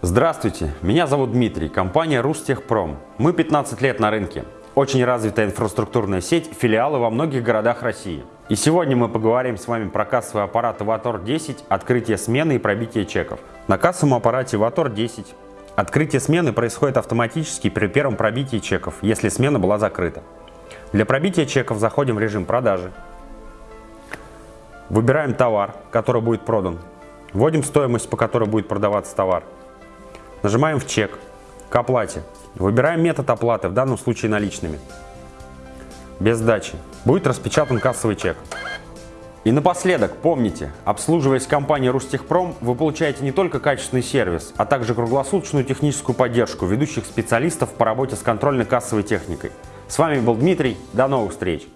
Здравствуйте, меня зовут Дмитрий, компания Рустехпром. Мы 15 лет на рынке. Очень развитая инфраструктурная сеть, филиалы во многих городах России. И сегодня мы поговорим с вами про кассовый аппарат Avator 10, открытие смены и пробитие чеков. На кассовом аппарате Avator 10 открытие смены происходит автоматически при первом пробитии чеков, если смена была закрыта. Для пробития чеков заходим в режим продажи. Выбираем товар, который будет продан. Вводим стоимость, по которой будет продаваться товар. Нажимаем в чек к оплате. Выбираем метод оплаты, в данном случае наличными. Без сдачи. Будет распечатан кассовый чек. И напоследок, помните, обслуживаясь компанией Рустехпром, вы получаете не только качественный сервис, а также круглосуточную техническую поддержку ведущих специалистов по работе с контрольно-кассовой техникой. С вами был Дмитрий, до новых встреч!